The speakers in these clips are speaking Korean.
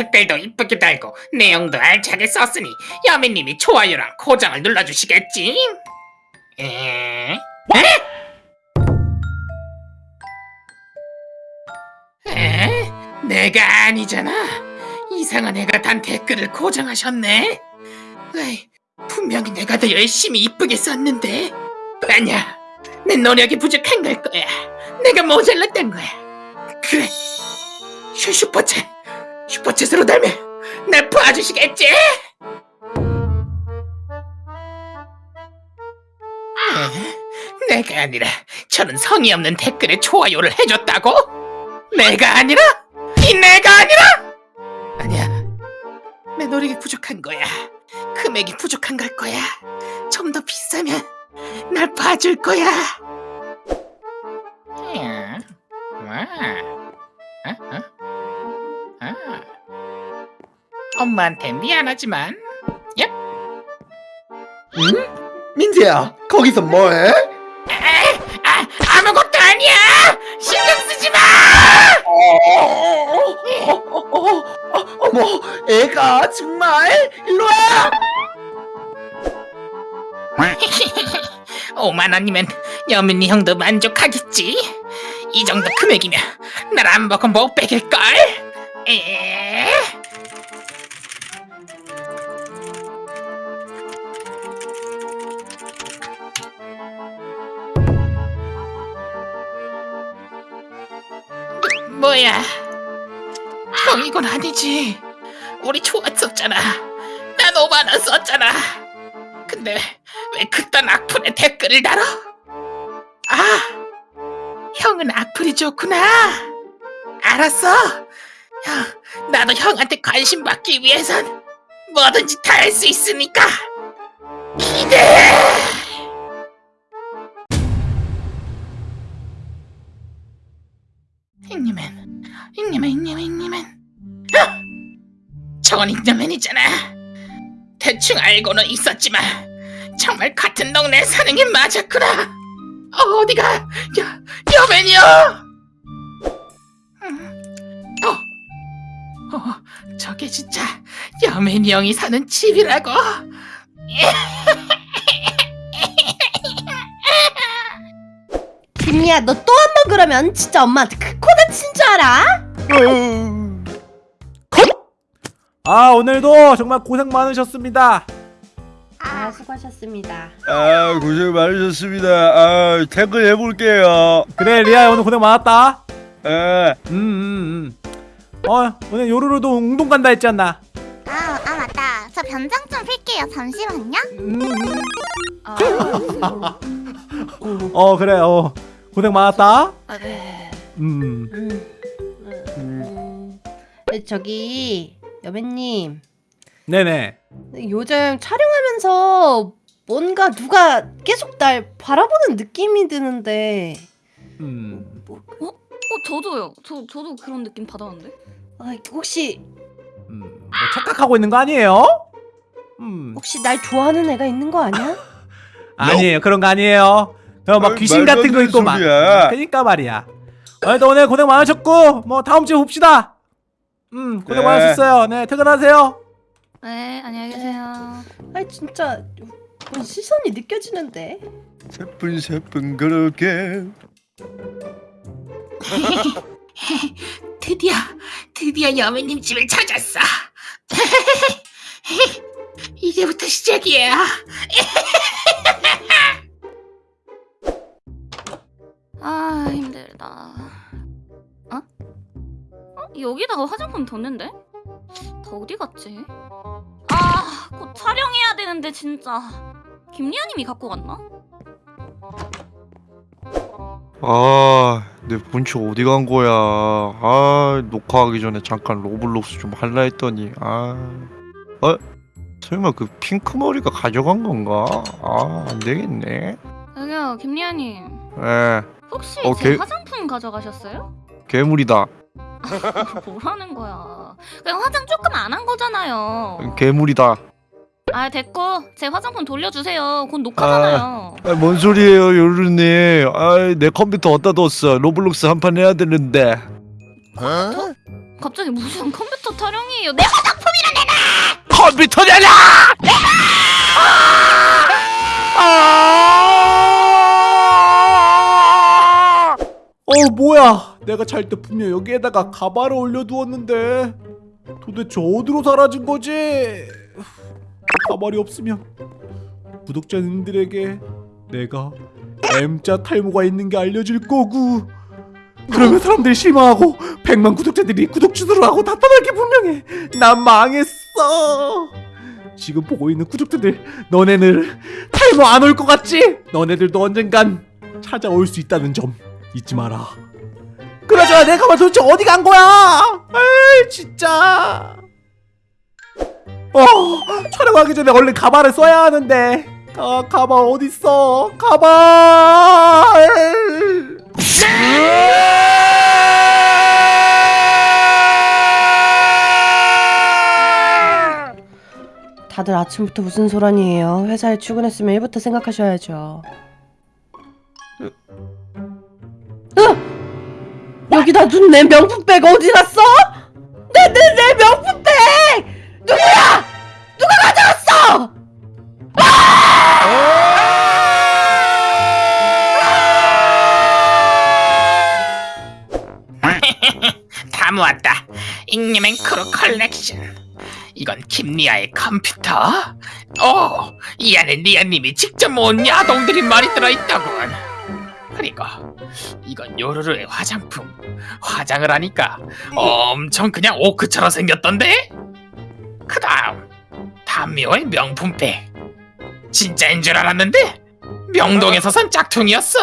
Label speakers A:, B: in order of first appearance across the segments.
A: 댓글도 이쁘게 달고 내용도 알차게 썼으니 야매님이 좋아요랑 고정을 눌러주시겠지? 에? 에? 에? 내가 아니잖아. 이상한 애가 단 댓글을 고정하셨네. 에이, 분명히 내가 더 열심히 이쁘게 썼는데. 아니야, 내 노력이 부족한 걸 거야. 내가 모자랐던 거야. 그래, 슈- 슈퍼챗, 슈퍼챗으로 달면 날 봐주시겠지? 에? 내가 아니라 저는 성의 없는 댓글에 좋아요를 해줬다고? 내가 아니라? 이 내가 아니라? 아니야, 내 노력이 부족한 거야. 금액이 부족한 걸 거야. 좀 더 비싸면 날 봐줄 거야. 음, 와. 어? 어? 엄마한테 미안하지만
B: 응? 민재야 거기서 뭐해?
A: 아, 아무것도 아니야! 신경 쓰지 마!
B: 어, 어, 어, 어 머 애가 정말 일로와
A: 5만 원이면 여민이 형도 만족하겠지? 이 정도 금액이면 날안 보고 못 빼길걸? 에? 뭐야? 형 이건 아니지. 우리 좋았었잖아. 난 5만 원 썼잖아. 근데 왜 그딴 악플에 댓글을 달아? 아, 형은 악플이 좋구나. 알았어. 형, 나도 형한테 관심 받기 위해선 뭐든지 다 할 수 있으니까 기대해. 잉여맨, 잉여맨, 잉여맨, 잉여맨. 아! 저건 잉여맨이잖아. 대충 알고는 있었지만 정말 같은 동네에 사는 게 맞았구나. 어, 어디가? 여, 여맨이요. 음, 어, 어, 저게 진짜 여맨이 형이 사는 집이라고.
C: 김미야 너 또 한 번 그러면 진짜 엄마한테 그 코 다 친 줄 알아?
D: 아 오늘도 정말 고생 많으셨습니다
C: 아 수고하셨습니다
E: 아 고생 많으셨습니다. 아 퇴근해볼게요.
D: 그래 리아 오늘 고생 많았다
E: 아,
D: 음음 음 어 오늘 요루루도 운동 간다 했지 않나
F: 아, 아 맞다. 저 변장 좀 필게요. 잠시만요.
D: 음,
F: 아,
D: 어 그래 어 고생 많았다
F: 아, 네.
D: 음
C: 음, 저기 여배님.
D: 네네.
C: 요즘 촬영하면서 뭔가 누가 계속 날 바라보는 느낌이 드는데.
D: 음.
G: 어? 저도요. 저 저도 그런 느낌 받았는데.
C: 아, 혹시
D: 음, 뭐 착각하고 있는 거 아니에요? 음.
C: 혹시 날 좋아하는 애가 있는 거 아니야?
D: 아니에요. 그런 거 아니에요. 어, 막 귀신 같은 안거 있고 막. 그니까 말이야 오늘도 오늘 고생 많으셨고 뭐 다음 주에 봅시다 음 고생
E: 네.
D: 많으셨어요 네 퇴근하세요
G: 네 안녕히 계세요.
C: 아 진짜 뭔 시선이 느껴지는데
E: 세분세분 그렇게.
A: 드디어 드디어 여매님 집을 찾았어. 이제부터 시작이야.
G: 아 힘들다. 여기다가 화장품 뒀는데? 다 어디 갔지? 아, 곧 촬영해야 되는데 진짜. 김리아님이 갖고 갔나?
E: 아, 내 본체 어디 간 거야? 아, 녹화하기 전에 잠깐 로블록스 좀 할라 했더니 아, 어? 설마 그 핑크 머리가 가져간 건가? 아, 안 되겠네.
G: 여기요, 김리아님.
E: 에,
G: 혹시
E: 어,
G: 제
E: 개-
G: 화장품 가져가셨어요?
E: 괴물이다.
G: 뭐라는 거야? 그냥 화장 조금 안 한 거잖아요.
E: 괴물이다.
G: 아 됐고 제 화장품 돌려주세요. 곧 녹화잖아요.
E: 아, 뭔 소리예요, 요르님? 아, 내 컴퓨터 어디다 뒀어? 로블록스 한 판 해야 되는데.
G: 저, 갑자기 무슨 컴퓨터 타령이에요? 내가
E: 컴퓨터 내놔! 아!
D: 어 뭐야 내가 잘 때 분명 여기에다가 가발을 올려두었는데. 도대체 어디로 사라진 거지? 가발이 없으면 구독자님들에게 내가 M자 탈모가 있는 게 알려질 거고 그러면 사람들이 실망하고 100만 구독자들이 구독 취소를 하고 나타날 게 분명해. 난 망했어. 지금 보고 있는 구독자들 너네들 탈모 안 올 것 같지? 너네들도 언젠간 찾아올 수 있다는 점 잊지 마라. 그나저나 내 가발 도대체 어디 간 거야? 에이 진짜. 어 촬영하기 전에 얼른 가발을 써야 하는데. 아 가발 어디 있어? 가발.
C: 다들 아침부터 무슨 소란이에요? 회사에 출근했으면 일부터 생각하셔야죠. 여기다 둔 내 명품백 어디 갔어? 내 내 내 명품백! 누구야? 누가 가져갔어?
A: 다 모았다. 잉여맨 크루 컬렉션. 이건 김리아의 컴퓨터. 오, 이 안에 리아님이 직접 모은 야동들이 많이 들어있다군. 그리고 이건 요루루의 화장품. 화장을 하니까 엄청 그냥 오크처럼 생겼던데? 그 다음 담미호의 명품백. 진짜인 줄 알았는데 명동에서 산 짝퉁이었어.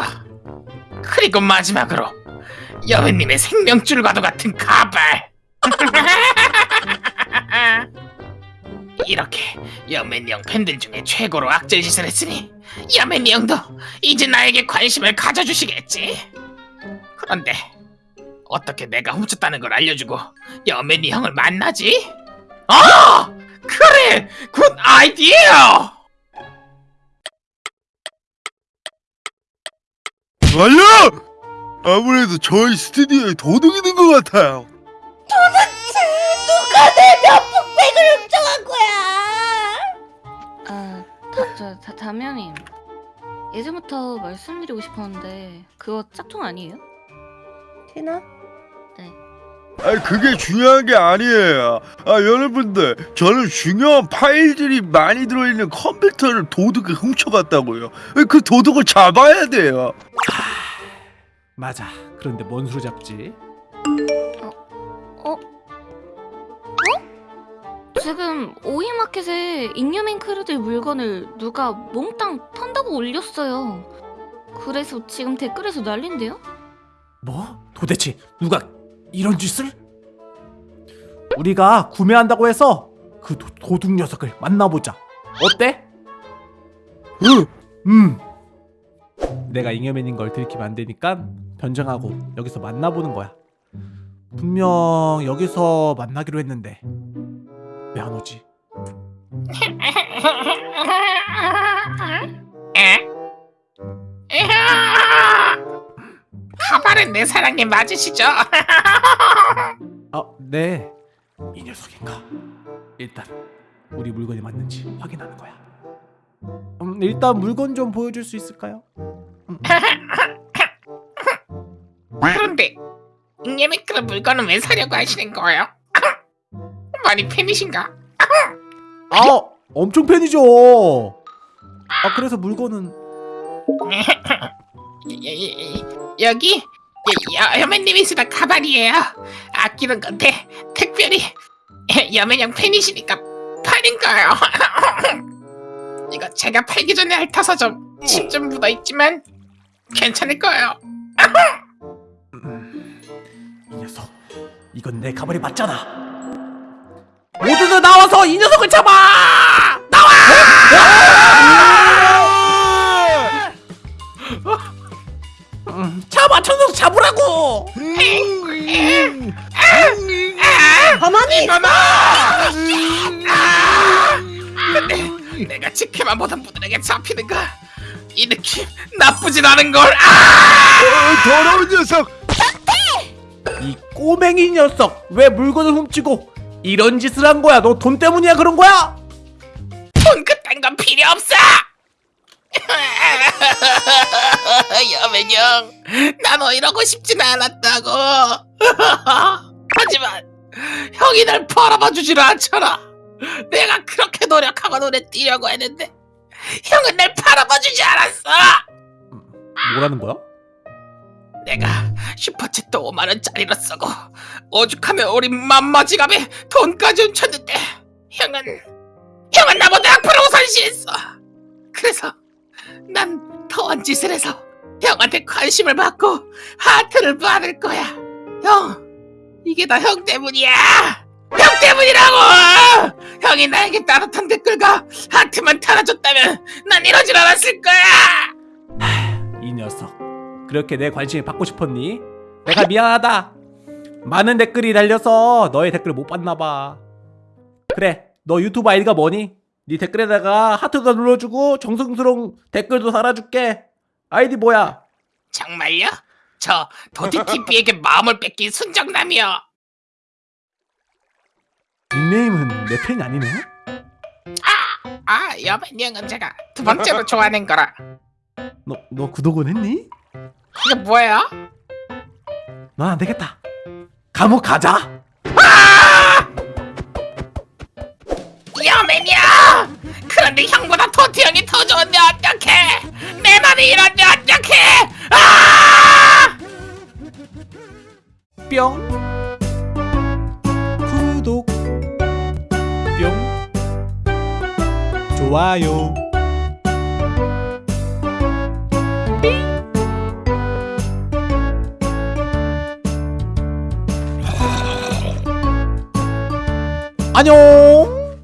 A: 그리고 마지막으로 여배님의 생명줄과도 같은 가발. 이렇게 여맨이 형 팬들 중에 최고로 악질짓을 했으니 여맨이 형도 이제 나에게 관심을 가져주시겠지. 그런데 어떻게 내가 훔쳤다는 걸 알려주고 여맨이 형을 만나지? 어! 그래! Good idea!
E: 완료! 아무래도 저희 스튜디오에 도둑이 있는 것 같아요.
C: 누가 내 명품백을 훔쳐간 거야?
G: 아, 다, 저, 다, 다면님 예전부터 말씀드리고 싶었는데 그거 짝퉁 아니에요?
C: 티나?
E: 아 그게 중요한 게 아니에요. 아 여러분들 저는 중요한 파일들이 많이 들어있는 컴퓨터를 도둑이 훔쳐갔다고요. 그 도둑을 잡아야 돼요.
D: 맞아. 그런데 뭔 수로 잡지?
G: 지금 오이마켓에 잉여맨 크루들 물건을 누가 몽땅 판다고 올렸어요. 그래서 지금 댓글에서 난린데요?
D: 뭐? 도대체 누가 이런 짓을? 우리가 구매한다고 해서 그 도, 도둑 녀석을 만나보자. 어때?
E: 응.
D: 음. 내가 잉여맨인 걸 들키면 안 되니까 변정하고 여기서 만나보는 거야. 분명 여기서 만나기로 했는데 왜 안 오지?
A: 에? 가발은 내 사랑에 맞으시죠?
D: 아, 네. 이 녀석인가? 일단 우리 물건이 맞는지 확인하는 거야. 음, 일단 물건 좀 보여줄 수 있을까요?
A: 그런데 잉여맨 그런 물건은 왜 사려고 하시는 거예요? 많이 팬이신가?
D: 아, 엄청 팬이죠. 아, 그래서 물건은
A: 여- 여기 여- 여맨님이 쓰던 가발이에요. 아끼는 건데 특별히 여맨형 팬이시니까 팔린 거예요. 이거 제가 팔기 전에 핥아서 좀 침 좀 묻어 있지만 괜찮을 거예요.
D: 음, 이 녀석. 이건 내 가발이 맞잖아. 모두들 나와서 이 녀석을 잡아! 음, 잡아, 저 녀석 잡으라고!
C: 가만히!
A: 근데 내가 지켜만 보던 분들에게 잡히는 거이 느낌 나쁘진 않은 걸. 아!
E: 어, 더러운 녀석.
D: 이 꼬맹이 녀석 왜 물건을 훔치고 이런 짓을 한 거야? 너 돈 때문이야 그런 거야?
A: 돈 그딴 건 필요 없어! 여맨형, 나너 이러고 싶진 않았다고. 하지만 형이 날 바라봐 주질 않잖아. 내가 그렇게 노력하고 눈에 띄려고 했는데 형은 날 바라봐 주지 않았어.
D: 뭐라는 거야?
A: 내가 슈퍼챗도 5만 원짜리로 쓰고 오죽하면 우리 맘마 지갑에 돈까지 훔쳤는데 형은 형은 나보다 악플을 우선시했어. 그래서 난 더한 짓을 해서 형한테 관심을 받고 하트를 받을 거야. 형, 이게 다 형 때문이야. 형 때문이라고. 형이 나에게 따뜻한 댓글과 하트만 달아줬다면 난 이러질 않았을 거야.
D: 이 녀석 그렇게 내 관심을 받고 싶었니? 내가 미안하다 많은 댓글이 달려서 너의 댓글을 못 봤나봐 그래 너 유튜브 아이디가 뭐니? 네 댓글에다가 하트도 눌러주고 정성스러운 댓글도 달아줄게 아이디 뭐야?
A: 정말요? 저 도티TV에게 마음을 뺏긴 순정남이요.
D: 닉네임은 내 팬이 아니네?
A: 아, 여맨형은 제가 두 번째로 좋아하는 거라.
D: 너, 너 구독은 했니?
A: 그게 뭐예요?
D: 넌안 되겠다 감옥 가자
A: 여맨형! 그런데 형보다 도티 형이 더 좋은데 어떡해! 내 맘이 이런데 어떡해! 아!
D: 뿅 구독 뿅 좋아요 안녕